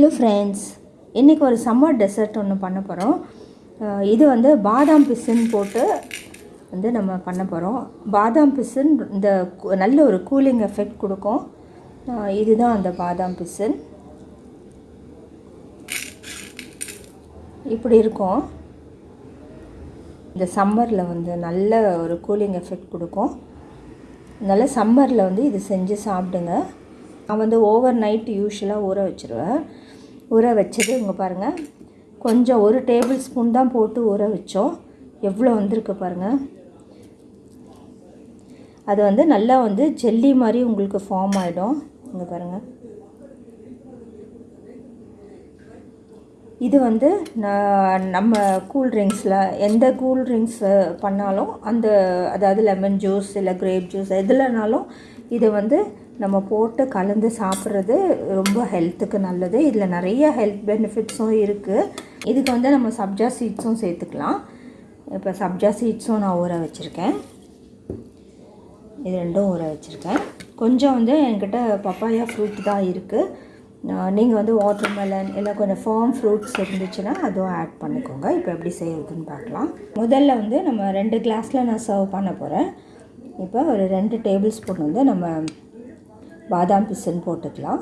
Hello friends இன்றைக்கி ஒரு summer dessert ஒன்று பண்ண போகிறோம் இது வந்து பாதாம் பிசின் போட்டு வந்து நம்ம பண்ண போகிறோம் பாதாம் பிசின் இந்த நல்ல ஒரு கூலிங் எஃபெக்ட் கொடுக்கும். இதுதான் அந்த பாதாம் பிசின். இப்படி இருக்கும். இந்த சம்மரில் வந்து நல்ல ஒரு கூலிங் எஃபெக்ட் கொடுக்கும். அதனால் சம்மரில் வந்து இது செஞ்சு சாப்பிடுங்க. நான் வந்து ஓவர் நைட் யூஸ்வலாக ஊற வச்சுருவேன். ஊற வச்சது இங்கே பாருங்கள் கொஞ்சம் ஒரு டேபிள் ஸ்பூன் தான் போட்டு ஊற வச்சோம். எவ்வளோ வந்திருக்கு பாருங்கள் அது வந்து நல்லா வந்து ஜெல்லி மாதிரி உங்களுக்கு ஃபார்ம் ஆகிடும் இங்கே பாருங்கள் இது வந்து நான் நம்ம கூல் ட்ரிங்க்ஸில் எந்த கூல்ட்ரிங்க்ஸ் பண்ணாலும் அந்த அதாவது லெமன் ஜூஸ் இல்லை கிரேப் ஜூஸ் எதுலனாலும் இதை வந்து நம்ம போட்டு கலந்து சாப்பிட்றது ரொம்ப ஹெல்த்துக்கு நல்லது. இதில் நிறைய ஹெல்த் பெனிஃபிட்ஸும் இருக்குது இதுக்கு வந்து நம்ம சப்ஜா சீட்ஸும் சேர்த்துக்கலாம். இப்போ சப்ஜா சீட்ஸும் நான் ஊற வச்சுருக்கேன். இது ரெண்டும் ஊற வச்சுருக்கேன். கொஞ்சம் வந்து என்கிட்ட பப்பாயா ஃப்ரூட் தான் இருக்குது நீங்கள் வந்து வாட்டர் மெலன் இல்லை கொஞ்சம் ஃபார்ம் ஃப்ரூட்ஸ் இருந்துச்சுன்னா அதுவும் ஆட் பண்ணிக்கோங்க. இப்போ எப்படி செய்யறதுன்னு பார்க்கலாம். முதல்ல வந்து நம்ம ரெண்டு கிளாஸில் நான் சர்வ் பண்ண போகிறேன் இப்போ ஒரு ரெண்டு டேபிள் ஸ்பூன் வந்து நம்ம பாதாம் பிசன் போட்டுக்கலாம்.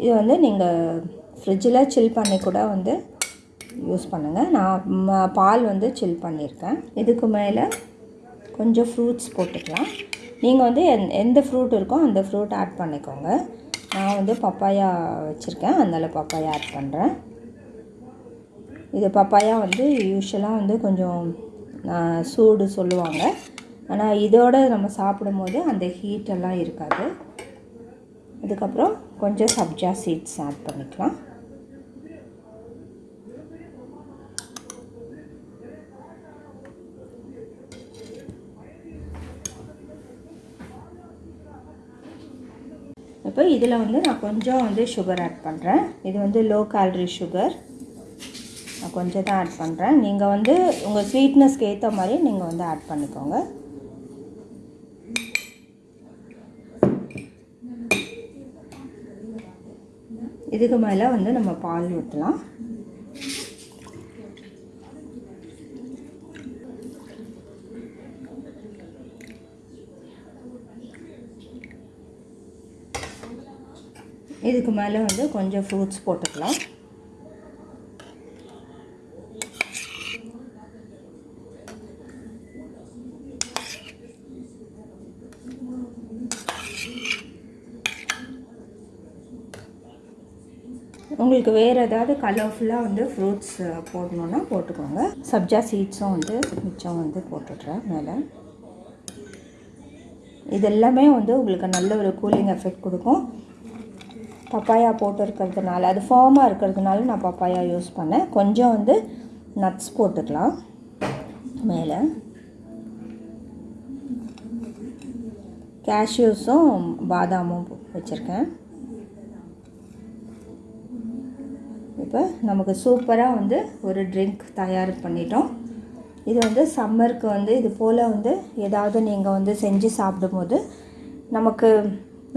இது வந்து நீங்கள் ஃப்ரிட்ஜில் சில் பண்ணி கூட வந்து யூஸ் பண்ணுங்கள் நான் பால் வந்து சில் பண்ணியிருக்கேன் இதுக்கு மேலே கொஞ்சம் ஃப்ரூட்ஸ் போட்டுக்கலாம். நீங்கள் வந்து எந் எந்த ஃப்ரூட் இருக்கோ அந்த ஃப்ரூட் ஆட் பண்ணிக்கோங்க. நான் வந்து பப்பாயா வச்சுருக்கேன். அதனால் பப்பாயா ஆட் பண்ணுறேன் இது பப்பாயா வந்து யூஸ்வலாக வந்து கொஞ்சம் சூடு சொல்லுவாங்க. ஆனால் இதோட நம்ம சாப்பிடும்போது அந்த ஹீட்டெல்லாம் இருக்காது. அதுக்கப்புறம் கொஞ்சம் சப்ஜா சீட்ஸ் ஆட் பண்ணிக்கலாம். இப்போ இதில் வந்து நான் கொஞ்சம் வந்து சுகர் ஆட் பண்ணுறேன் இது வந்து லோ கேலரி சுகர் நான் கொஞ்சம் தான் ஆட் பண்ணுறேன் நீங்கள் வந்து உங்கள் ஸ்வீட்னஸ்க்கு ஏற்ற மாதிரி நீங்கள் வந்து ஆட் பண்ணிக்கோங்க. இதுக்கு மேலே வந்து நம்ம பால் ஊற்றலாம் இதுக்கு மேலே வந்து கொஞ்சம் ஃப்ரூட்ஸ் போட்டுக்கலாம். உங்களுக்கு வேறு ஏதாவது கலர்ஃபுல்லாக வந்து ஃப்ரூட்ஸ் போடணுன்னா போட்டுக்கோங்க. சப்ஜா சீட்ஸும் வந்து மிச்சம் வந்து போட்டுடுறேன் மேலே. இது எல்லாமே வந்து உங்களுக்கு நல்ல ஒரு கூலிங் எஃபெக்ட் கொடுக்கும். பப்பாயா போட்டு இருக்கிறதுனால அது ஃபார்மாக இருக்கிறதுனால நான் பப்பாயா யூஸ் பண்ணேன். கொஞ்சம் வந்து நட்ஸ் போட்டுக்கலாம் மேலே. கேஷ்யூஸும் பாதாமும் வச்சுருக்கேன். இப்போ நமக்கு சூப்பராக வந்து ஒரு ட்ரிங்க் தயார் பண்ணிட்டோம். இது வந்து சம்மருக்கு வந்து இது போல் வந்து ஏதாவது நீங்கள் வந்து செஞ்சு சாப்பிடும்போது நமக்கு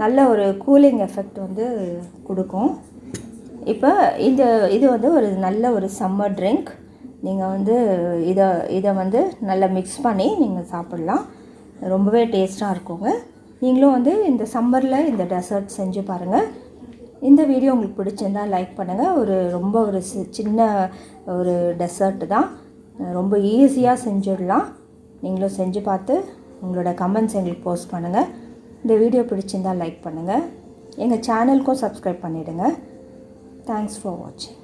நல்ல ஒரு கூலிங் எஃபெக்ட் வந்து கொடுக்கும். இப்போ இந்த இது வந்து ஒரு நல்ல ஒரு சம்மர் ட்ரிங்க் நீங்கள் வந்து இதை இதை வந்து நல்லா மிக்ஸ் பண்ணி நீங்கள் சாப்பிட்லாம். ரொம்பவே டேஸ்ட்டாக இருக்குங்க. நீங்களும் வந்து இந்த சம்மரில் இந்த டெசர்ட் செஞ்சு பாருங்கள் இந்த வீடியோ உங்களுக்கு பிடிச்சிருந்தா லைக் பண்ணுங்கள் ஒரு ரொம்ப ஒரு சி- சின்ன ஒரு டெசர்ட் தான். ரொம்ப ஈஸியாக செஞ்சிடலாம். நீங்களும் செஞ்சு பார்த்து உங்களோட கமெண்ட்ஸ் எங்களுக்கு போஸ்ட் பண்ணுங்கள் இந்த வீடியோ பிடிச்சிருந்தா லைக் பண்ணுங்கள் எங்கள் சேனலுக்கும் சப்ஸ்கிரைப் பண்ணிவிடுங்க தேங்க்ஸ் ஃபார் வாட்சிங்